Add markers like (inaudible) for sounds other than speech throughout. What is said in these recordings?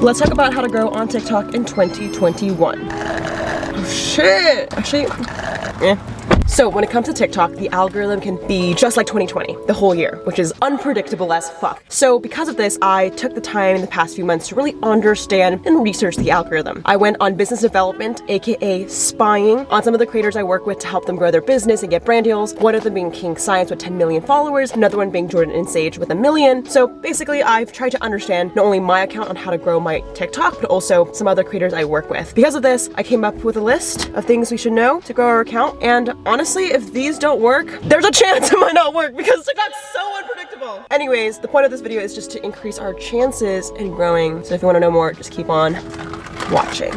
Let's talk about how to grow on TikTok in 2021. Oh shit! Actually, eh. So when it comes to TikTok, the algorithm can be just like 2020, the whole year, which is unpredictable as fuck. So because of this, I took the time in the past few months to really understand and research the algorithm. I went on business development, aka spying, on some of the creators I work with to help them grow their business and get brand deals. One of them being King Science with 10 million followers, another one being Jordan and Sage with a million. So basically, I've tried to understand not only my account on how to grow my TikTok, but also some other creators I work with. Because of this, I came up with a list of things we should know to grow our account. And honestly, honestly, if these don't work, there's a chance it might not work because TikTok's so unpredictable. Anyways, the point of this video is just to increase our chances in growing. So if you want to know more, just keep on watching.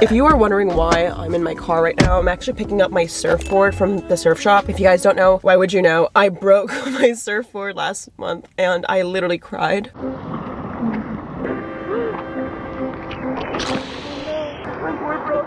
If you are wondering why I'm in my car right now, I'm actually picking up my surfboard from the surf shop. If you guys don't know, why would you know? I broke (laughs) my surfboard last month and I literally cried.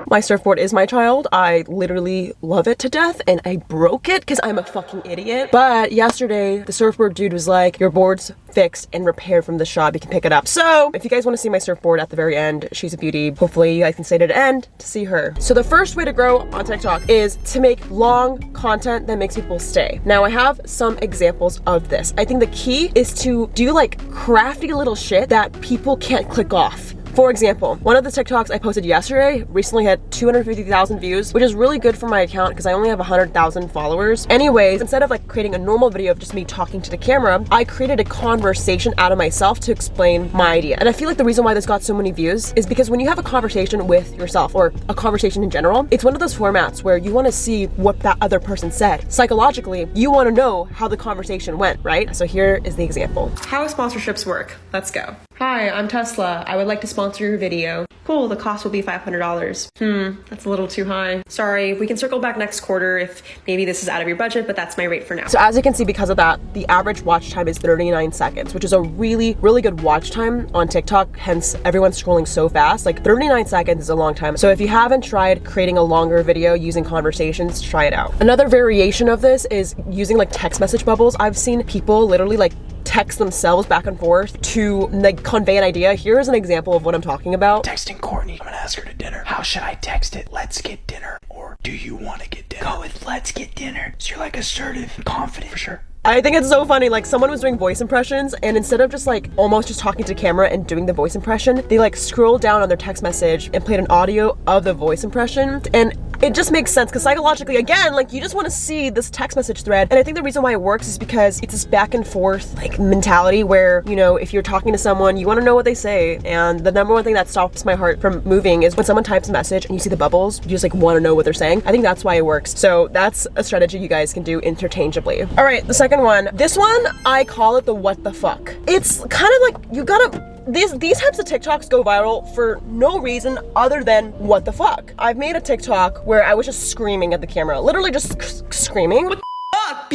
My surfboard is my child. I literally love it to death and I broke it because I'm a fucking idiot. But yesterday, the surfboard dude was like, your board's fixed and repaired from the shop. You can pick it up. So if you guys want to see my surfboard at the very end, she's a beauty. Hopefully you guys can stay to the end to see her. So the first way to grow on TikTok is to make long content that makes people stay. Now I have some examples of this. I think the key is to do like crafty little shit that people can't click off. For example, one of the TikToks I posted yesterday recently had 250,000 views, which is really good for my account because I only have 100,000 followers. Anyways, instead of like creating a normal video of just me talking to the camera, I created a conversation out of myself to explain my idea. And I feel like the reason why this got so many views is because when you have a conversation with yourself or a conversation in general, it's one of those formats where you want to see what that other person said. Psychologically, you want to know how the conversation went, right? So here is the example. How sponsorships work. Let's go. Hi, I'm Tesla. I would like to sponsor your video. Cool, the cost will be $500. Hmm, that's a little too high. Sorry, we can circle back next quarter if maybe this is out of your budget, but that's my rate for now. So as you can see, because of that, the average watch time is 39 seconds, which is a really, really good watch time on TikTok. Hence, everyone's scrolling so fast. Like 39 seconds is a long time. So if you haven't tried creating a longer video using conversations, try it out. Another variation of this is using like text message bubbles. I've seen people literally like text themselves back and forth to like convey an idea. Here's an example of what I'm talking about. Texting Courtney, I'm gonna ask her to dinner. How should I text it? Let's get dinner. Or do you want to get dinner? Go with let's get dinner. So you're like assertive, confident for sure. I think it's so funny. Like someone was doing voice impressions and instead of just like almost just talking to camera and doing the voice impression, they like scrolled down on their text message and played an audio of the voice impression. And it just makes sense because psychologically, again, like you just want to see this text message thread. And I think the reason why it works is because it's this back and forth like mentality where, you know, if you're talking to someone, you want to know what they say. And the number one thing that stops my heart from moving is when someone types a message and you see the bubbles, you just like want to know what they're saying. I think that's why it works. So that's a strategy you guys can do interchangeably. All right, the second one. This one, I call it the what the fuck. It's kind of like you gotta these these types of TikToks go viral for no reason other than what the fuck. I've made a TikTok where I was just screaming at the camera, literally just screaming. What the fuck,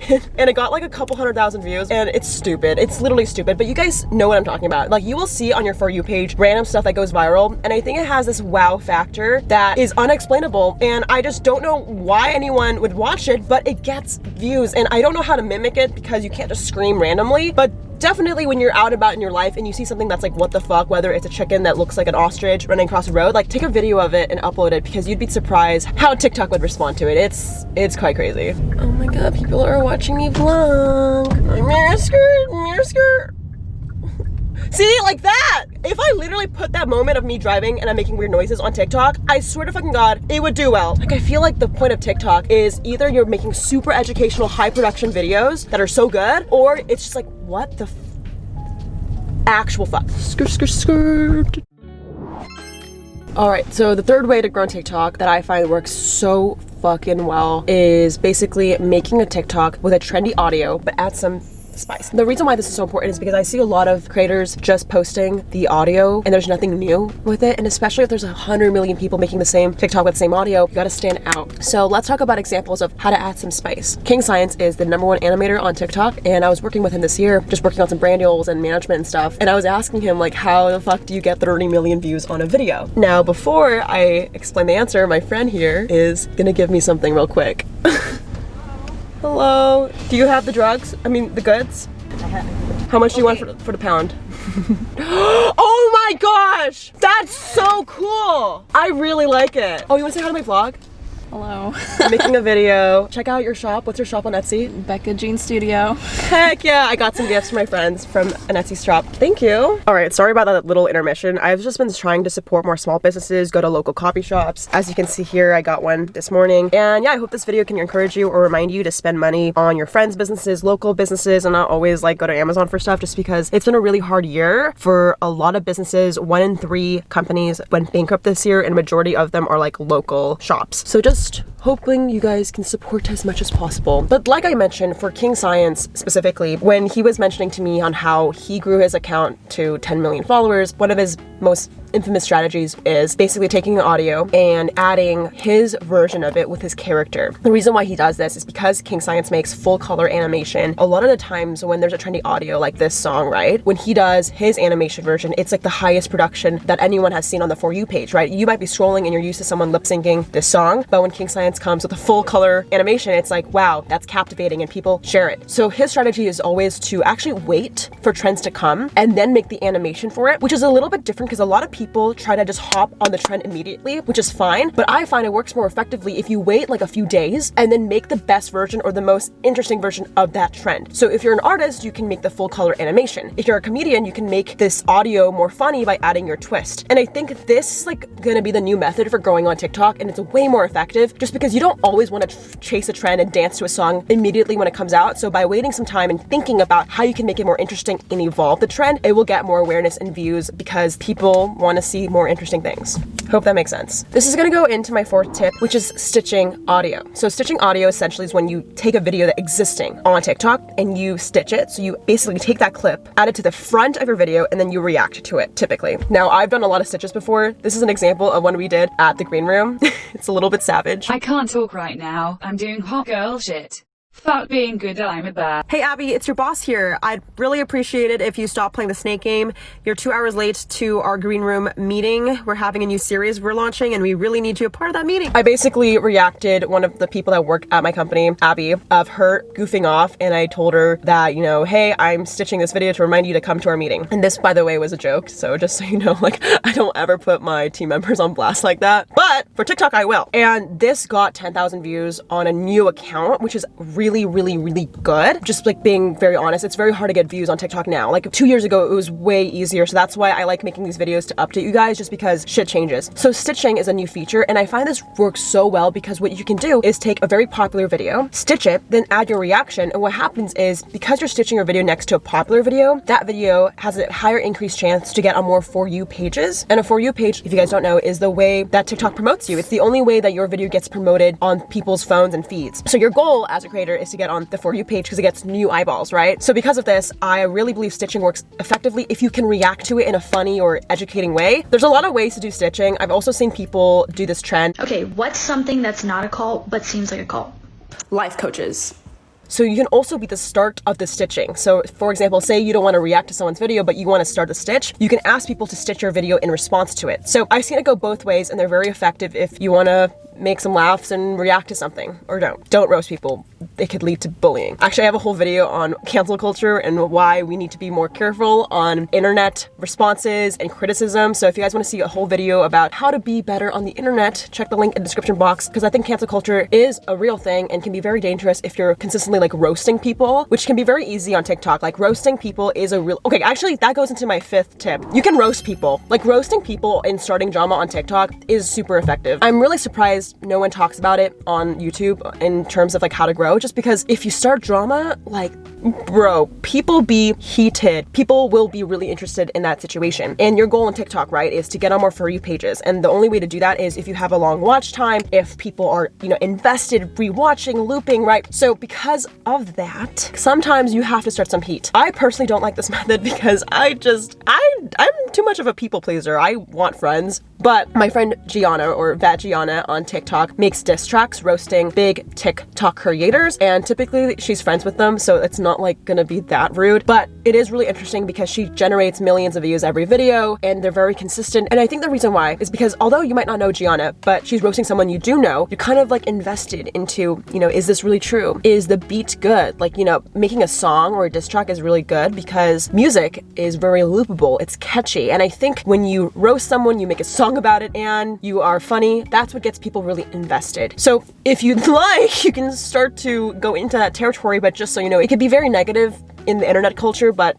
(laughs) and it got like a couple hundred thousand views and it's stupid it's literally stupid but you guys know what i'm talking about like you will see on your for you page random stuff that goes viral and i think it has this wow factor that is unexplainable and i just don't know why anyone would watch it but it gets views and i don't know how to mimic it because you can't just scream randomly but definitely when you're out about in your life and you see something that's like what the fuck whether it's a chicken that looks like an ostrich running across the road like take a video of it and upload it because you'd be surprised how tiktok would respond to it it's it's quite crazy oh my god people are watching me vlog mirror skirt mirror skirt (laughs) See, like that. If I literally put that moment of me driving and I'm making weird noises on TikTok, I swear to fucking God, it would do well. Like, I feel like the point of TikTok is either you're making super educational, high production videos that are so good, or it's just like, what the actual fuck? Skirt, skirt, skirt. All right, so the third way to grow on TikTok that I find works so fucking well is basically making a TikTok with a trendy audio, but add some spice. The reason why this is so important is because I see a lot of creators just posting the audio and there's nothing new with it. And especially if there's a hundred million people making the same TikTok with the same audio, you gotta stand out. So let's talk about examples of how to add some spice. King Science is the number one animator on TikTok and I was working with him this year, just working on some brand deals and management and stuff. And I was asking him like, how the fuck do you get 30 million views on a video? Now, before I explain the answer, my friend here is gonna give me something real quick. (laughs) Hello. Do you have the drugs? I mean, the goods? How much do you want for, for the pound? (laughs) oh my gosh! That's so cool! I really like it. Oh, you wanna say hi to my vlog? Hello. I'm (laughs) making a video. Check out your shop. What's your shop on Etsy? Becca Jean Studio. Heck yeah, I got some gifts for my friends from an Etsy shop. Thank you. All right, sorry about that little intermission. I've just been trying to support more small businesses, go to local coffee shops. As you can see here, I got one this morning. And yeah, I hope this video can encourage you or remind you to spend money on your friends' businesses, local businesses, and not always like go to Amazon for stuff just because it's been a really hard year for a lot of businesses. One in three companies went bankrupt this year and majority of them are like local shops. So just lost hoping you guys can support as much as possible. But like I mentioned, for King Science specifically, when he was mentioning to me on how he grew his account to 10 million followers, one of his most infamous strategies is basically taking the audio and adding his version of it with his character. The reason why he does this is because King Science makes full color animation. A lot of the times when there's a trendy audio like this song, right? When he does his animation version, it's like the highest production that anyone has seen on the For You page, right? You might be scrolling and you're used to someone lip syncing this song, but when King Science comes with a full color animation, it's like, wow, that's captivating and people share it. So his strategy is always to actually wait for trends to come and then make the animation for it, which is a little bit different because a lot of people try to just hop on the trend immediately, which is fine, but I find it works more effectively if you wait like a few days and then make the best version or the most interesting version of that trend. So if you're an artist, you can make the full color animation. If you're a comedian, you can make this audio more funny by adding your twist. And I think this is like gonna be the new method for growing on TikTok and it's way more effective just because you don't always wanna chase a trend and dance to a song immediately when it comes out. So by waiting some time and thinking about how you can make it more interesting and evolve the trend, it will get more awareness and views because people want to see more interesting things. Hope that makes sense. This is gonna go into my fourth tip, which is stitching audio. So stitching audio essentially is when you take a video that's existing on TikTok and you stitch it. So you basically take that clip, add it to the front of your video, and then you react to it, typically. Now, I've done a lot of stitches before. This is an example of one we did at the green room. (laughs) it's a little bit savage. I can't talk right now. I'm doing hot girl shit. Fuck being good, I'm a bad. Hey Abby, it's your boss here. I'd really appreciate it if you stop playing the snake game. You're two hours late to our green room meeting. We're having a new series we're launching and we really need you a part of that meeting. I basically reacted one of the people that work at my company, Abby, of her goofing off and I told her that, you know, hey, I'm stitching this video to remind you to come to our meeting. And this, by the way, was a joke. So just so you know, (laughs) like I don't ever put my team members on blast like that. But for TikTok, I will. And this got 10,000 views on a new account, which is really really, really, really good. Just like being very honest, it's very hard to get views on TikTok now. Like two years ago, it was way easier. So that's why I like making these videos to update you guys just because shit changes. So stitching is a new feature and I find this works so well because what you can do is take a very popular video, stitch it, then add your reaction. And what happens is because you're stitching your video next to a popular video, that video has a higher increased chance to get on more For You pages. And a For You page, if you guys don't know, is the way that TikTok promotes you. It's the only way that your video gets promoted on people's phones and feeds. So your goal as a creator is to get on the For You page because it gets new eyeballs, right? So because of this, I really believe stitching works effectively if you can react to it in a funny or educating way. There's a lot of ways to do stitching. I've also seen people do this trend. Okay, what's something that's not a cult but seems like a cult? Life coaches. So you can also be the start of the stitching. So for example, say you don't want to react to someone's video, but you want to start the stitch, you can ask people to stitch your video in response to it. So I've seen it go both ways and they're very effective if you want to make some laughs and react to something or don't. Don't roast people. It could lead to bullying. Actually, I have a whole video on cancel culture and why we need to be more careful on internet responses and criticism. So if you guys want to see a whole video about how to be better on the internet, check the link in the description box because I think cancel culture is a real thing and can be very dangerous if you're consistently like roasting people, which can be very easy on TikTok. Like roasting people is a real, okay, actually that goes into my fifth tip. You can roast people. Like roasting people and starting drama on TikTok is super effective. I'm really surprised no one talks about it on YouTube in terms of like how to grow just because if you start drama, like bro, people be heated. People will be really interested in that situation. And your goal on TikTok, right, is to get on more For You pages. And the only way to do that is if you have a long watch time, if people are, you know, invested, rewatching, looping, right? So because of that, sometimes you have to start some heat. I personally don't like this (laughs) method because I just, I, I'm too much of a people pleaser. I want friends But my friend Gianna or Vat Gianna on TikTok makes diss tracks roasting big TikTok creators, and typically she's friends with them, so it's not like gonna be that rude. But it is really interesting because she generates millions of views every video, and they're very consistent. And I think the reason why is because although you might not know Gianna, but she's roasting someone you do know, you're kind of like invested into, you know, is this really true? Is the beat good? Like, you know, making a song or a diss track is really good because music is very loopable, it's catchy. And I think when you roast someone, you make a song about it, and you are funny, that's what gets people really invested. So if you'd (laughs) like, you can start to go into that territory, but just so you know, it could be very negative in the internet culture, but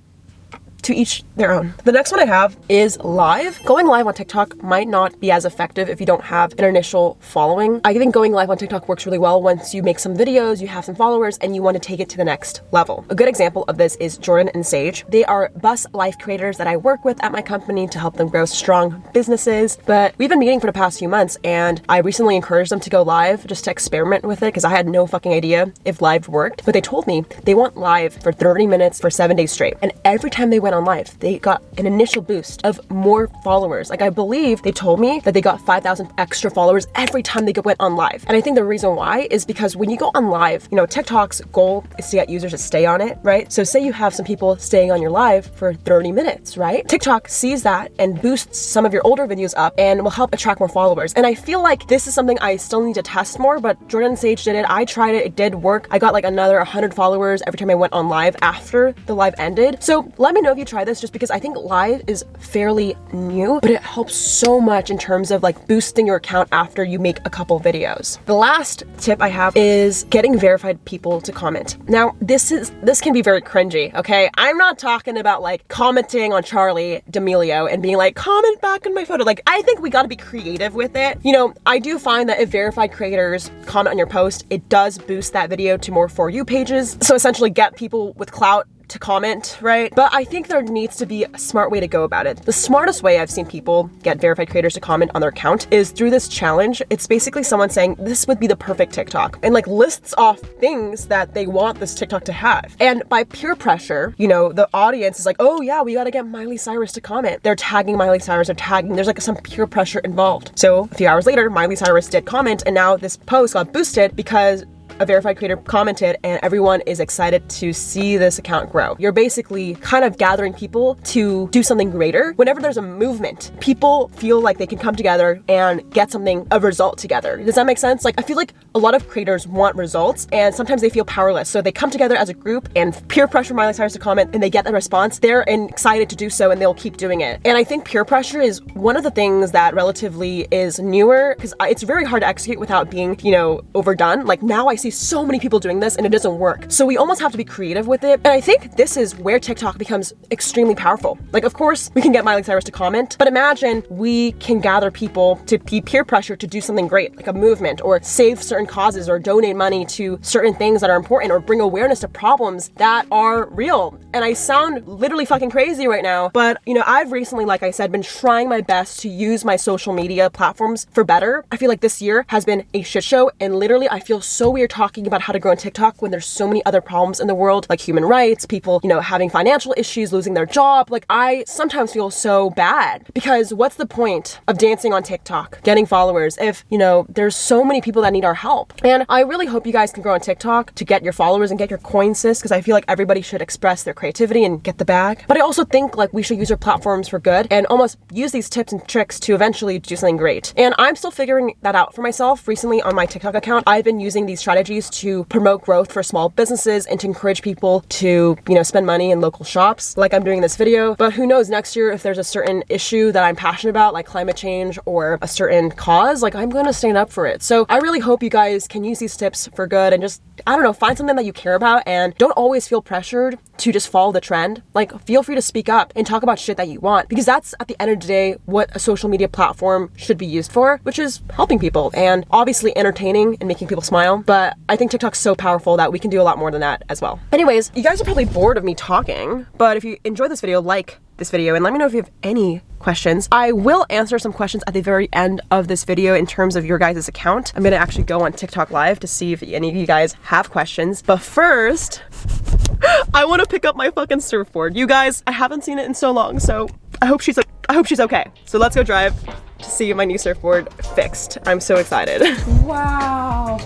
to each their own. The next one I have is live. Going live on TikTok might not be as effective if you don't have an initial following. I think going live on TikTok works really well once you make some videos, you have some followers, and you want to take it to the next level. A good example of this is Jordan and Sage. They are bus life creators that I work with at my company to help them grow strong businesses. But we've been meeting for the past few months, and I recently encouraged them to go live just to experiment with it because I had no fucking idea if live worked. But they told me they want live for 30 minutes for seven days straight. And every time they went on live, they got an initial boost of more followers. Like I believe they told me that they got 5,000 extra followers every time they went on live. And I think the reason why is because when you go on live, you know, TikTok's goal is to get users to stay on it, right? So say you have some people staying on your live for 30 minutes, right? TikTok sees that and boosts some of your older videos up and will help attract more followers. And I feel like this is something I still need to test more, but Jordan Sage did it. I tried it. It did work. I got like another 100 followers every time I went on live after the live ended. So let me know if you try this just because I think live is fairly new, but it helps so much in terms of like boosting your account after you make a couple videos. The last tip I have is getting verified people to comment. Now, this is this can be very cringy, okay? I'm not talking about like commenting on Charli D'Amelio and being like, comment back on my photo. Like, I think we gotta be creative with it. You know, I do find that if verified creators comment on your post, it does boost that video to more For You pages. So essentially get people with clout to comment, right? But I think there needs to be a smart way to go about it. The smartest way I've seen people get verified creators to comment on their account is through this challenge. It's basically someone saying, this would be the perfect TikTok, and like lists off things that they want this TikTok to have. And by peer pressure, you know, the audience is like, oh yeah, we gotta get Miley Cyrus to comment. They're tagging Miley Cyrus, they're tagging, there's like some peer pressure involved. So a few hours later, Miley Cyrus did comment, and now this post got boosted because a verified creator commented and everyone is excited to see this account grow. You're basically kind of gathering people to do something greater. Whenever there's a movement, people feel like they can come together and get something, a result together. Does that make sense? Like, I feel like a lot of creators want results and sometimes they feel powerless. So they come together as a group and peer pressure Miley Cyrus to comment and they get the response. They're excited to do so and they'll keep doing it. And I think peer pressure is one of the things that relatively is newer because uh, it's very hard to execute without being, you know, overdone. Like now I see so many people doing this and it doesn't work. So we almost have to be creative with it. And I think this is where TikTok becomes extremely powerful. Like, of course, we can get Miley Cyrus to comment, but imagine we can gather people to be peer pressure to do something great, like a movement or save certain causes or donate money to certain things that are important or bring awareness to problems that are real. And I sound literally fucking crazy right now, but you know, I've recently, like I said, been trying my best to use my social media platforms for better. I feel like this year has been a shit show and literally I feel so weird talking about how to grow on TikTok when there's so many other problems in the world, like human rights, people, you know, having financial issues, losing their job. Like I sometimes feel so bad because what's the point of dancing on TikTok, getting followers if, you know, there's so many people that need our help. And I really hope you guys can grow on TikTok to get your followers and get your coin sis because I feel like everybody should express their creativity and get the bag. But I also think like we should use our platforms for good and almost use these tips and tricks to eventually do something great. And I'm still figuring that out for myself. Recently on my TikTok account, I've been using these strategies to promote growth for small businesses and to encourage people to, you know, spend money in local shops like I'm doing in this video. But who knows next year if there's a certain issue that I'm passionate about like climate change or a certain cause, like I'm going to stand up for it. So I really hope you guys can use these tips for good and just, I don't know, find something that you care about and don't always feel pressured to just follow the trend. Like feel free to speak up and talk about shit that you want because that's at the end of the day what a social media platform should be used for, which is helping people and obviously entertaining and making people smile. But I think TikTok's so powerful that we can do a lot more than that as well. Anyways, you guys are probably bored of me talking, but if you enjoyed this video, like this video and let me know if you have any questions. I will answer some questions at the very end of this video in terms of your guys' account. I'm gonna actually go on TikTok live to see if any of you guys have questions. But first, (gasps) I want to pick up my fucking surfboard. You guys, I haven't seen it in so long, so I hope she's I hope she's okay. So let's go drive. to see my new surfboard fixed. I'm so excited. (laughs) Wow.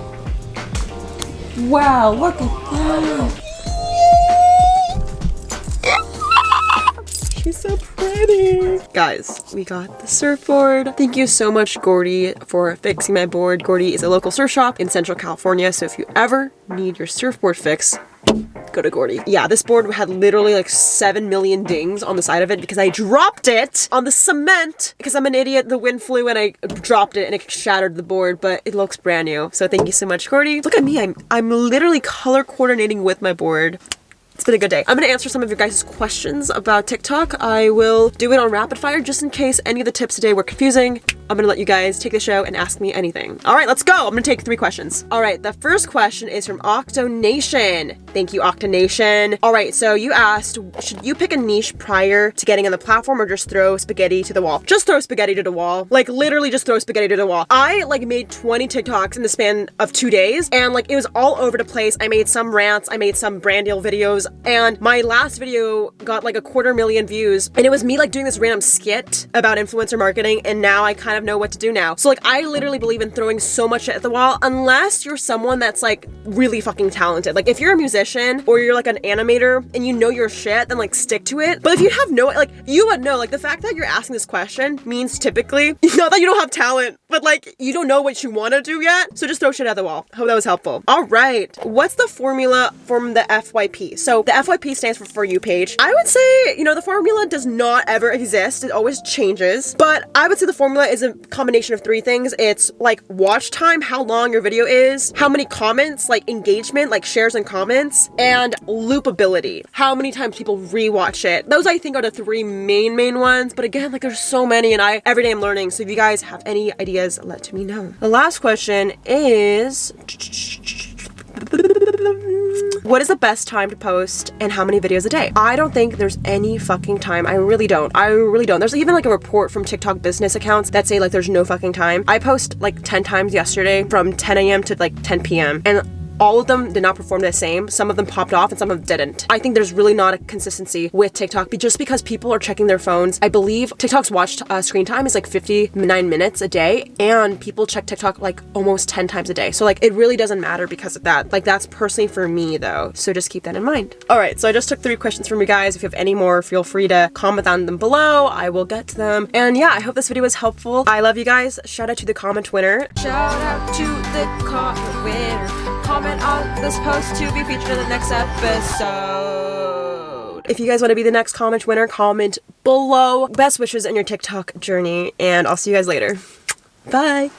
Wow, look at that. She's so pretty. Guys, we got the surfboard. Thank you so much, Gordy, for fixing my board. Gordy is a local surf shop in Central California, so if you ever need your surfboard fix, go to Gordy. Yeah, this board had literally like 7 million dings on the side of it because I dropped it on the cement because I'm an idiot. The wind flew and I dropped it and it shattered the board, but it looks brand new. So thank you so much, Gordy. Look at me. I'm, I'm literally color coordinating with my board. It's been a good day. I'm gonna answer some of your guys' questions about TikTok. I will do it on rapid fire just in case any of the tips today were confusing. I'm gonna let you guys take the show and ask me anything. All right, let's go. I'm gonna take three questions. All right, the first question is from Octonation. Thank you, Octonation. All right, so you asked, should you pick a niche prior to getting on the platform or just throw spaghetti to the wall? Just throw spaghetti to the wall. Like literally just throw spaghetti to the wall. I like made 20 TikToks in the span of two days and like it was all over the place. I made some rants, I made some brand deal videos and my last video got like a quarter million views and it was me like doing this random skit about influencer marketing and now I kind of know what to do now. So like I literally believe in throwing so much at the wall unless you're someone that's like really fucking talented. Like if you're a musician or you're like an animator and you know your shit, then like stick to it. But if you have no like you would know like the fact that you're asking this question means typically (laughs) not that you don't have talent, but like you don't know what you want to do yet. So just throw shit at the wall. Hope that was helpful. All right. What's the formula from the FYP? So the FYP stands for For You page. I would say, you know, the formula does not ever exist. It always changes. But I would say the formula is a combination of three things. It's like watch time, how long your video is, how many comments, like engagement, like shares and comments, and loopability. How many times people rewatch it. Those I think are the three main, main ones. But again, like there's so many and I, every day I'm learning. So if you guys have any ideas, let me know. The last question is... What is the best time to post and how many videos a day? I don't think there's any fucking time. I really don't. I really don't. There's even like a report from TikTok business accounts that say like there's no fucking time. I post like 10 times yesterday from 10 a.m. to like 10 p.m. and all of them did not perform the same. Some of them popped off and some of them didn't. I think there's really not a consistency with TikTok just because people are checking their phones. I believe TikTok's watch uh, screen time is like 59 minutes a day and people check TikTok like almost 10 times a day. So like it really doesn't matter because of that. Like that's personally for me though. So just keep that in mind. All right, so I just took three questions from you guys. If you have any more, feel free to comment on them below. I will get to them. And yeah, I hope this video was helpful. I love you guys. Shout out to the comment winner. Shout out to the comment winner. Comment on this post to be featured in the next episode. If you guys want to be the next comment winner, comment below. Best wishes in your TikTok journey, and I'll see you guys later. Bye.